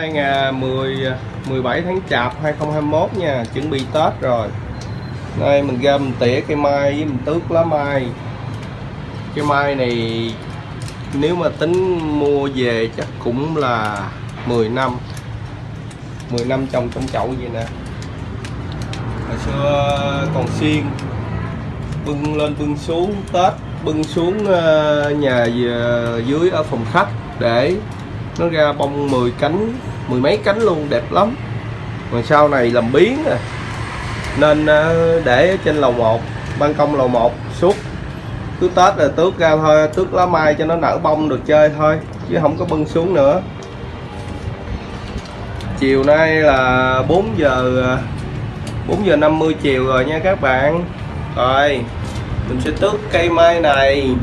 Hôm nay ngày 10 17 tháng Chạp 2021 nha, chuẩn bị Tết rồi. Đây mình ra mình tỉa cây mai với mình tước lá mai. Cây mai này nếu mà tính mua về chắc cũng là 10 năm. 10 năm trồng trong chậu vậy nè. Hồi xưa còn xiên bưng lên bưng xuống Tết bưng xuống à, nhà à, dưới ở phòng khách để nó ra bông 10 cánh mười mấy cánh luôn, đẹp lắm. Mà sau này làm biến à nên ờ, để trên lầu 1 ban công lầu 1 suốt. Cứ tết là tước ra thôi, tước lá mai cho nó nở bông được chơi thôi, chứ không có bưng xuống nữa. Chiều nay là 4 giờ ờ, 4 giờ 50 chiều rồi nha các bạn. Rồi, mình sẽ tước cây mai này.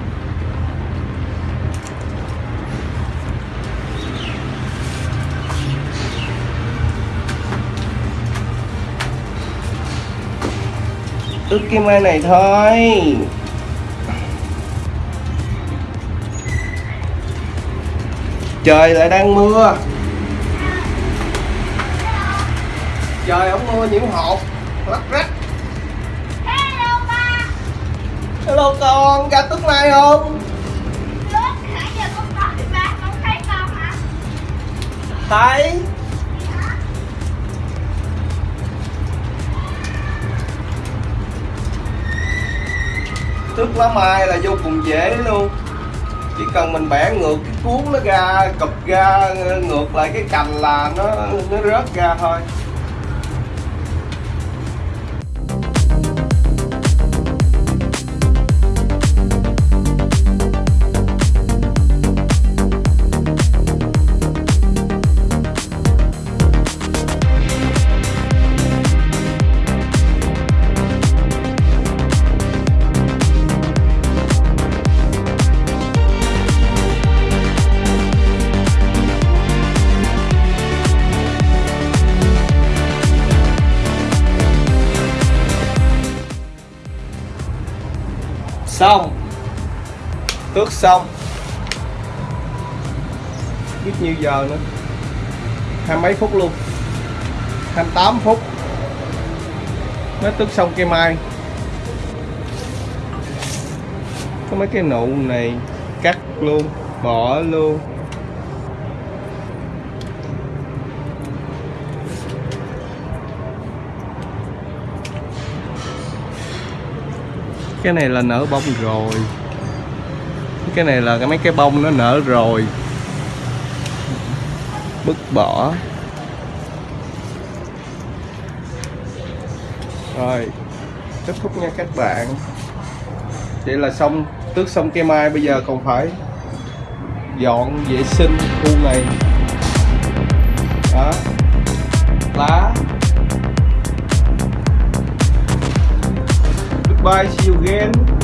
Tước cây mai này thôi. Trời lại đang mưa. Trời không mưa nhiễm hột. Lắc rách. Hello ba. Hello con. Ra tước mai không? Lúc nãy giờ con gọi ba không thấy con hả? thấy tước lá mai là vô cùng dễ luôn. Chỉ cần mình bẻ ngược, cái cuốn nó ra, cụp ra, ngược lại cái cành là nó nó rớt ra thôi. Xong. Tước xong. Biết nhiêu giờ nữa. Hai mấy phút luôn. 28 phút. Mới tước xong cây mai có mấy cái nụ này cắt luôn, bỏ luôn. Cái này là nở bông rồi. Cái này là cái mấy cái bông nó nở rồi. Bứt bỏ. Rồi, kết thúc nha các bạn. Vậy là xong, tước xong cây mai, bây giờ còn phải dọn vệ sinh khu này. baixo e o